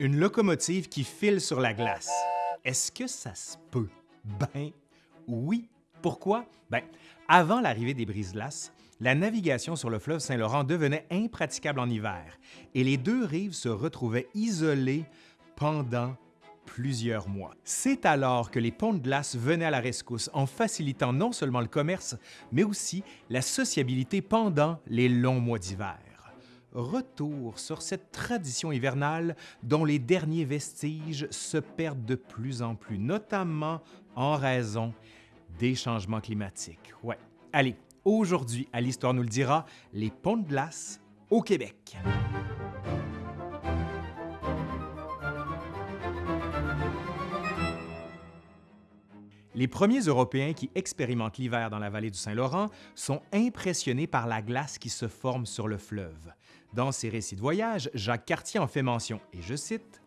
Une locomotive qui file sur la glace. Est-ce que ça se peut? Ben oui. Pourquoi? Ben, avant l'arrivée des brises-glaces, la navigation sur le fleuve Saint-Laurent devenait impraticable en hiver et les deux rives se retrouvaient isolées pendant plusieurs mois. C'est alors que les ponts de glace venaient à la rescousse en facilitant non seulement le commerce, mais aussi la sociabilité pendant les longs mois d'hiver. Retour sur cette tradition hivernale dont les derniers vestiges se perdent de plus en plus, notamment en raison des changements climatiques. Ouais. Allez, aujourd'hui, à l'Histoire nous le dira, les ponts de glace au Québec. Les premiers Européens qui expérimentent l'hiver dans la vallée du Saint-Laurent sont impressionnés par la glace qui se forme sur le fleuve. Dans ses récits de voyage, Jacques Cartier en fait mention, et je cite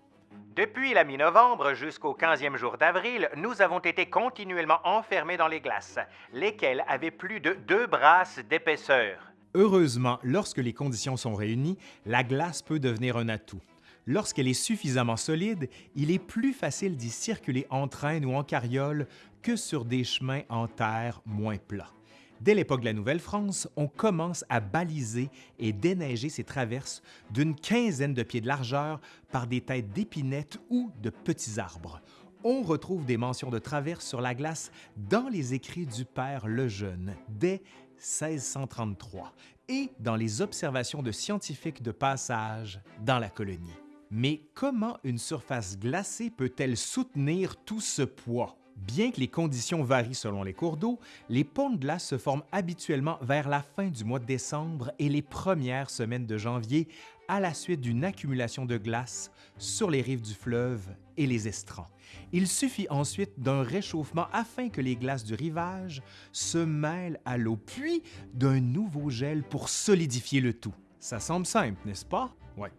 Depuis la mi-novembre jusqu'au 15e jour d'avril, nous avons été continuellement enfermés dans les glaces, lesquelles avaient plus de deux brasses d'épaisseur. Heureusement, lorsque les conditions sont réunies, la glace peut devenir un atout. Lorsqu'elle est suffisamment solide, il est plus facile d'y circuler en train ou en carriole que sur des chemins en terre moins plats. Dès l'époque de la Nouvelle-France, on commence à baliser et déneiger ces traverses d'une quinzaine de pieds de largeur par des têtes d'épinettes ou de petits arbres. On retrouve des mentions de traverse sur la glace dans les écrits du père Lejeune dès 1633 et dans les observations de scientifiques de passage dans la colonie. Mais comment une surface glacée peut-elle soutenir tout ce poids? Bien que les conditions varient selon les cours d'eau, les ponts de glace se forment habituellement vers la fin du mois de décembre et les premières semaines de janvier à la suite d'une accumulation de glace sur les rives du fleuve et les estrans. Il suffit ensuite d'un réchauffement afin que les glaces du rivage se mêlent à l'eau, puis d'un nouveau gel pour solidifier le tout. Ça semble simple, n'est-ce pas? Ouais.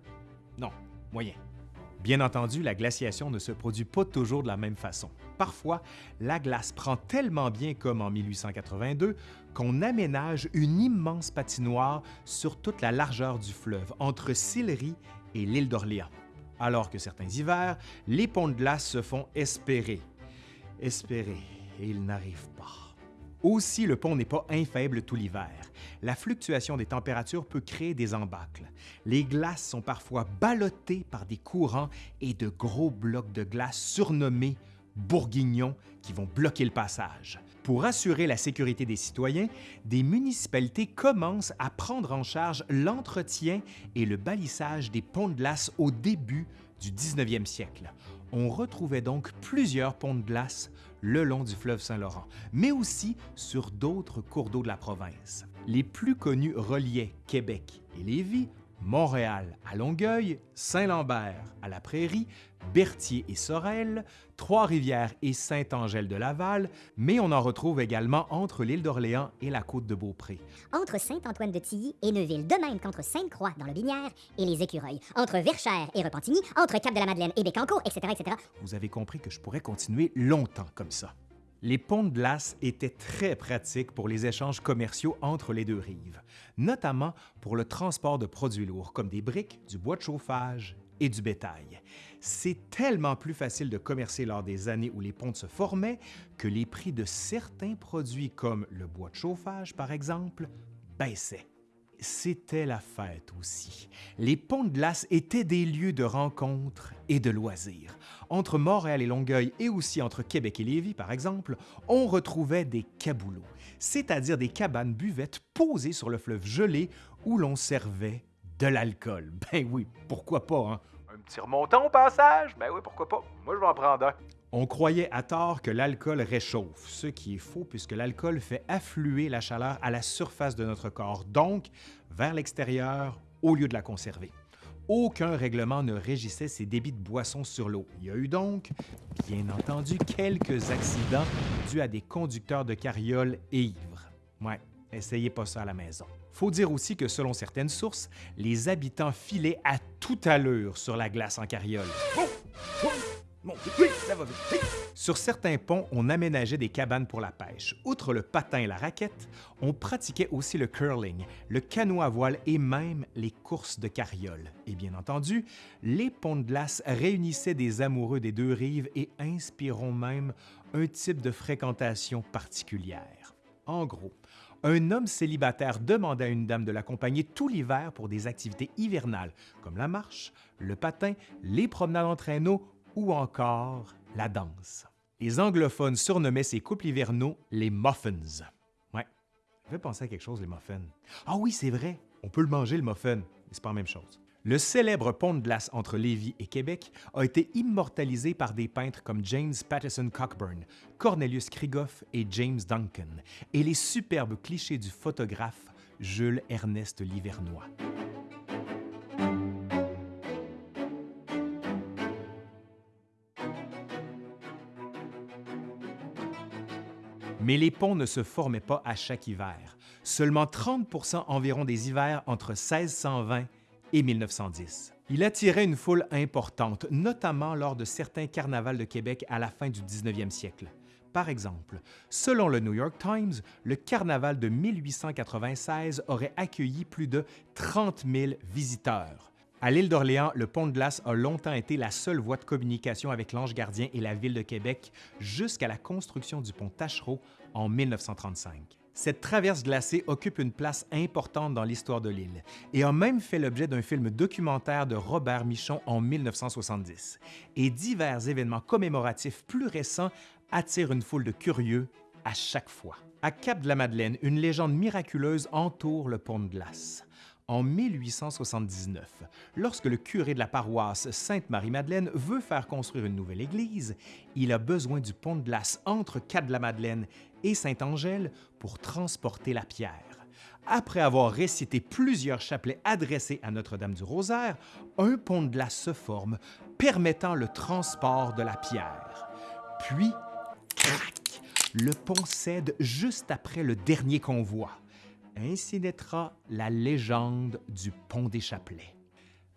Non, Bien entendu, la glaciation ne se produit pas toujours de la même façon. Parfois, la glace prend tellement bien comme en 1882 qu'on aménage une immense patinoire sur toute la largeur du fleuve, entre Sillery et l'île d'Orléans. Alors que certains hivers, les ponts de glace se font espérer. Espérer, et ils n'arrivent pas. Aussi, le pont n'est pas infaible tout l'hiver. La fluctuation des températures peut créer des embâcles. Les glaces sont parfois ballottées par des courants et de gros blocs de glace surnommés bourguignons qui vont bloquer le passage. Pour assurer la sécurité des citoyens, des municipalités commencent à prendre en charge l'entretien et le balissage des ponts de glace au début du 19e siècle. On retrouvait donc plusieurs ponts de glace le long du fleuve Saint-Laurent, mais aussi sur d'autres cours d'eau de la province. Les plus connus reliaient Québec et Lévis, Montréal à Longueuil, Saint-Lambert à la Prairie, Berthier et Sorel, Trois-Rivières et Saint-Angèle-de-Laval, mais on en retrouve également entre l'île d'Orléans et la côte de Beaupré. Entre Saint-Antoine-de-Tilly et Neuville, de même qu'entre Sainte-Croix dans le Binière et les Écureuils, entre Verchères et Repentigny, entre Cap-de-la-Madeleine et Bécancourt, etc., etc. Vous avez compris que je pourrais continuer longtemps comme ça. Les ponts de glace étaient très pratiques pour les échanges commerciaux entre les deux rives, notamment pour le transport de produits lourds comme des briques, du bois de chauffage et du bétail. C'est tellement plus facile de commercer lors des années où les ponts se formaient que les prix de certains produits comme le bois de chauffage, par exemple, baissaient c'était la fête aussi. Les ponts de glace étaient des lieux de rencontres et de loisirs. Entre Montréal et Longueuil et aussi entre Québec et Lévis, par exemple, on retrouvait des caboulots, c'est-à-dire des cabanes buvettes posées sur le fleuve gelé où l'on servait de l'alcool. Ben oui, pourquoi pas, hein? Un petit remontant au passage? Ben oui, pourquoi pas? Moi, je vais en prendre un. On croyait à tort que l'alcool réchauffe, ce qui est faux puisque l'alcool fait affluer la chaleur à la surface de notre corps, donc vers l'extérieur au lieu de la conserver. Aucun règlement ne régissait ces débits de boissons sur l'eau. Il y a eu donc, bien entendu, quelques accidents dus à des conducteurs de carrioles ivres. Ouais, essayez pas ça à la maison. Faut dire aussi que selon certaines sources, les habitants filaient à toute allure sur la glace en carriole. Sur certains ponts, on aménageait des cabanes pour la pêche. Outre le patin et la raquette, on pratiquait aussi le curling, le canot à voile et même les courses de carriole. Et bien entendu, les ponts de glace réunissaient des amoureux des deux rives et inspireront même un type de fréquentation particulière. En gros, un homme célibataire demandait à une dame de l'accompagner tout l'hiver pour des activités hivernales comme la marche, le patin, les promenades en traîneau ou encore la danse. Les anglophones surnommaient ces couples hivernaux les muffins. Ouais, ça fait penser à quelque chose, les muffins. Ah oui, c'est vrai, on peut le manger, le muffin, mais c'est pas la même chose. Le célèbre pont de glace entre Lévis et Québec a été immortalisé par des peintres comme James Patterson Cockburn, Cornelius Krigoff et James Duncan, et les superbes clichés du photographe Jules Ernest Livernois. Mais les ponts ne se formaient pas à chaque hiver. Seulement 30% environ des hivers entre 1620 et 1910. Il attirait une foule importante, notamment lors de certains carnavals de Québec à la fin du 19e siècle. Par exemple, selon le New York Times, le carnaval de 1896 aurait accueilli plus de 30 000 visiteurs. À l'île d'Orléans, le pont de glace a longtemps été la seule voie de communication avec l'Ange gardien et la ville de Québec jusqu'à la construction du pont Tachereau en 1935. Cette traverse glacée occupe une place importante dans l'histoire de l'île et a même fait l'objet d'un film documentaire de Robert Michon en 1970. Et divers événements commémoratifs plus récents attirent une foule de curieux à chaque fois. À Cap de la Madeleine, une légende miraculeuse entoure le pont de glace. En 1879, lorsque le curé de la paroisse Sainte-Marie-Madeleine veut faire construire une nouvelle église, il a besoin du pont de glace entre Cap de la Madeleine et Saint-Angèle pour transporter la pierre. Après avoir récité plusieurs chapelets adressés à Notre-Dame du Rosaire, un pont de glace se forme, permettant le transport de la pierre. Puis, crac, le pont cède juste après le dernier convoi. Ainsi naîtra la légende du pont des Chapelets.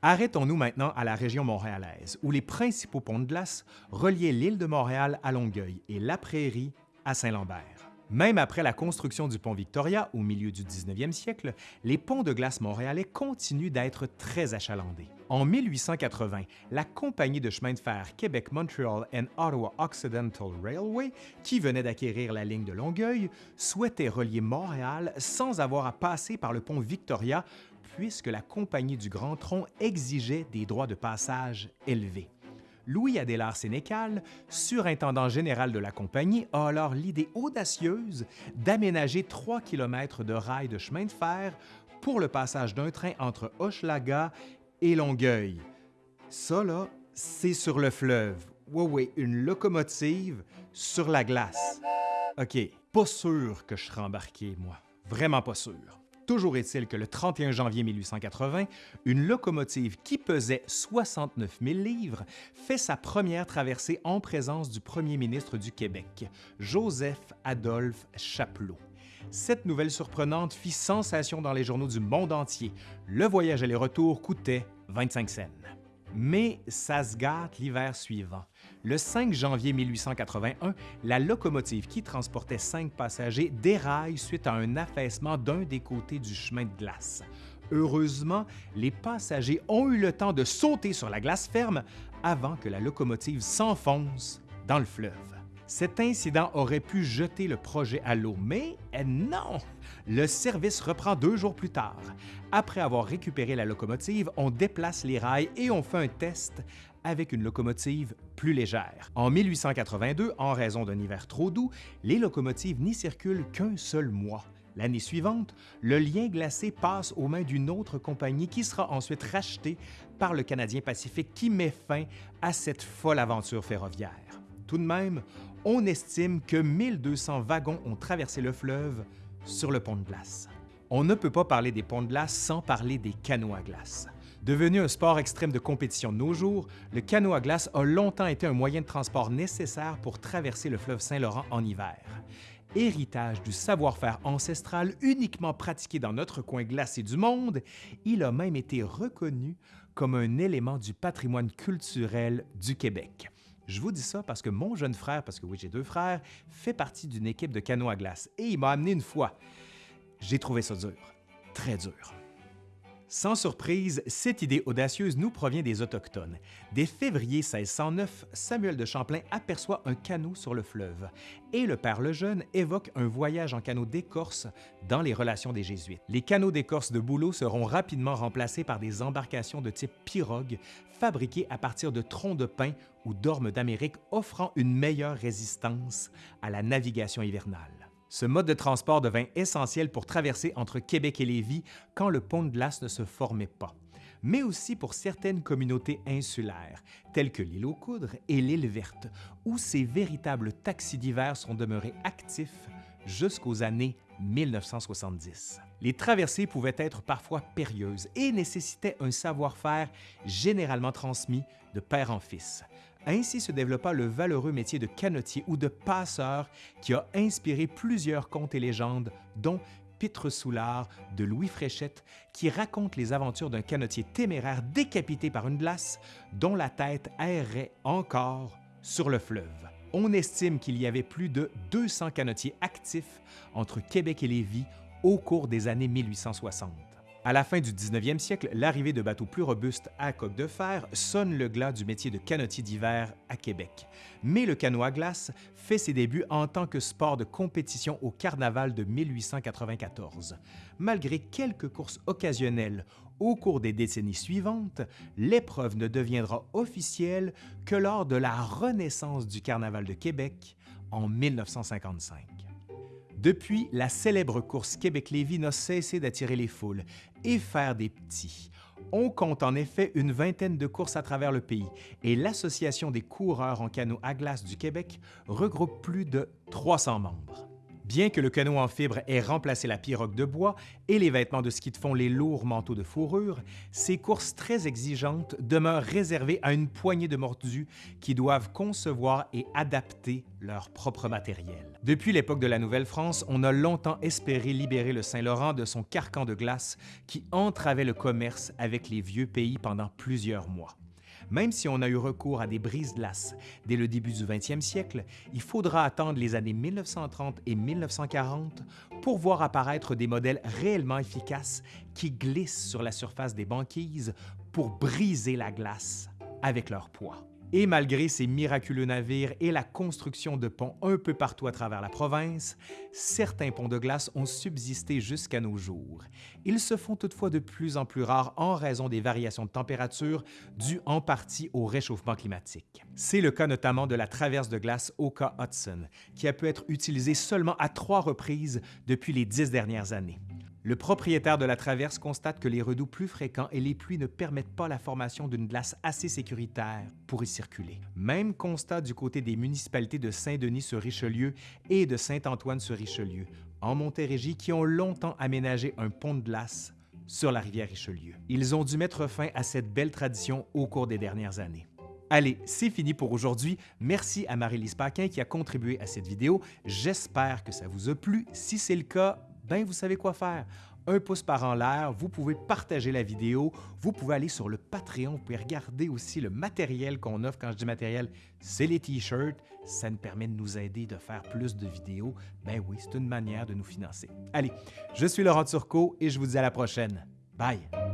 Arrêtons-nous maintenant à la région montréalaise, où les principaux ponts de glace reliaient l'île de Montréal à Longueuil et la Prairie à Saint-Lambert. Même après la construction du pont Victoria au milieu du 19e siècle, les ponts de glace montréalais continuent d'être très achalandés. En 1880, la compagnie de chemin de fer Québec-Montreal and Ottawa Occidental Railway, qui venait d'acquérir la ligne de Longueuil, souhaitait relier Montréal sans avoir à passer par le pont Victoria puisque la compagnie du Grand Tronc exigeait des droits de passage élevés. Louis Adélard Sénécal, surintendant général de la compagnie, a alors l'idée audacieuse d'aménager 3 km de rails de chemin de fer pour le passage d'un train entre Hochelaga et Longueuil. Ça, là, c'est sur le fleuve. Oui, oui, une locomotive sur la glace. OK, pas sûr que je serai embarqué, moi. Vraiment pas sûr. Toujours est-il que le 31 janvier 1880, une locomotive qui pesait 69 000 livres fait sa première traversée en présence du premier ministre du Québec, Joseph-Adolphe Chapelot. Cette nouvelle surprenante fit sensation dans les journaux du monde entier. Le voyage aller-retour coûtait 25 cents. Mais ça se gâte l'hiver suivant. Le 5 janvier 1881, la locomotive qui transportait cinq passagers déraille suite à un affaissement d'un des côtés du chemin de glace. Heureusement, les passagers ont eu le temps de sauter sur la glace ferme avant que la locomotive s'enfonce dans le fleuve. Cet incident aurait pu jeter le projet à l'eau, mais non! Le service reprend deux jours plus tard. Après avoir récupéré la locomotive, on déplace les rails et on fait un test avec une locomotive plus légère. En 1882, en raison d'un hiver trop doux, les locomotives n'y circulent qu'un seul mois. L'année suivante, le lien glacé passe aux mains d'une autre compagnie qui sera ensuite rachetée par le Canadien Pacifique qui met fin à cette folle aventure ferroviaire. Tout de même, on estime que 1200 wagons ont traversé le fleuve sur le pont de glace. On ne peut pas parler des ponts de glace sans parler des canots à glace. Devenu un sport extrême de compétition de nos jours, le canot à glace a longtemps été un moyen de transport nécessaire pour traverser le fleuve Saint-Laurent en hiver. Héritage du savoir-faire ancestral uniquement pratiqué dans notre coin glacé du monde, il a même été reconnu comme un élément du patrimoine culturel du Québec. Je vous dis ça parce que mon jeune frère, parce que oui, j'ai deux frères, fait partie d'une équipe de canot à glace et il m'a amené une fois. J'ai trouvé ça dur, très dur. Sans surprise, cette idée audacieuse nous provient des Autochtones. Dès février 1609, Samuel de Champlain aperçoit un canot sur le fleuve et le Père Lejeune évoque un voyage en canot d'écorce dans les relations des Jésuites. Les canots d'écorce de bouleau seront rapidement remplacés par des embarcations de type pirogue fabriquées à partir de troncs de pin ou d'ormes d'Amérique offrant une meilleure résistance à la navigation hivernale. Ce mode de transport devint essentiel pour traverser entre Québec et Lévis quand le pont de glace ne se formait pas, mais aussi pour certaines communautés insulaires, telles que l'île aux Coudres et l'île Verte, où ces véritables taxis d'hiver sont demeurés actifs jusqu'aux années 1970. Les traversées pouvaient être parfois périlleuses et nécessitaient un savoir-faire généralement transmis de père en fils. Ainsi se développa le valeureux métier de canotier ou de passeur qui a inspiré plusieurs contes et légendes, dont Pitre Soulard de Louis Fréchette, qui raconte les aventures d'un canotier téméraire décapité par une glace dont la tête errait encore sur le fleuve. On estime qu'il y avait plus de 200 canotiers actifs entre Québec et Lévis au cours des années 1860. À la fin du 19e siècle, l'arrivée de bateaux plus robustes à coque de fer sonne le glas du métier de canotier d'hiver à Québec. Mais le canot à glace fait ses débuts en tant que sport de compétition au Carnaval de 1894. Malgré quelques courses occasionnelles au cours des décennies suivantes, l'épreuve ne deviendra officielle que lors de la renaissance du Carnaval de Québec en 1955. Depuis, la célèbre course Québec-Lévis n'a cessé d'attirer les foules et faire des petits. On compte en effet une vingtaine de courses à travers le pays et l'Association des coureurs en canot à glace du Québec regroupe plus de 300 membres. Bien que le canot en fibre ait remplacé la pirogue de bois et les vêtements de ski de fond les lourds manteaux de fourrure, ces courses très exigeantes demeurent réservées à une poignée de mordus qui doivent concevoir et adapter leur propre matériel. Depuis l'époque de la Nouvelle-France, on a longtemps espéré libérer le Saint-Laurent de son carcan de glace qui entravait le commerce avec les vieux pays pendant plusieurs mois. Même si on a eu recours à des brises-glaces dès le début du 20e siècle, il faudra attendre les années 1930 et 1940 pour voir apparaître des modèles réellement efficaces qui glissent sur la surface des banquises pour briser la glace avec leur poids. Et malgré ces miraculeux navires et la construction de ponts un peu partout à travers la province, certains ponts de glace ont subsisté jusqu'à nos jours. Ils se font toutefois de plus en plus rares en raison des variations de température dues en partie au réchauffement climatique. C'est le cas notamment de la traverse de glace Oka Hudson, qui a pu être utilisée seulement à trois reprises depuis les dix dernières années. Le propriétaire de la traverse constate que les redoux plus fréquents et les pluies ne permettent pas la formation d'une glace assez sécuritaire pour y circuler. Même constat du côté des municipalités de Saint-Denis-sur-Richelieu et de Saint-Antoine-sur-Richelieu, en Montérégie, qui ont longtemps aménagé un pont de glace sur la rivière Richelieu. Ils ont dû mettre fin à cette belle tradition au cours des dernières années. Allez, c'est fini pour aujourd'hui. Merci à Marie-Lise Paquin qui a contribué à cette vidéo. J'espère que ça vous a plu. Si c'est le cas, ben vous savez quoi faire. Un pouce par en l'air, vous pouvez partager la vidéo, vous pouvez aller sur le Patreon, vous pouvez regarder aussi le matériel qu'on offre. Quand je dis matériel, c'est les t-shirts. Ça nous permet de nous aider de faire plus de vidéos. Ben oui, c'est une manière de nous financer. Allez, je suis Laurent Turcot et je vous dis à la prochaine. Bye!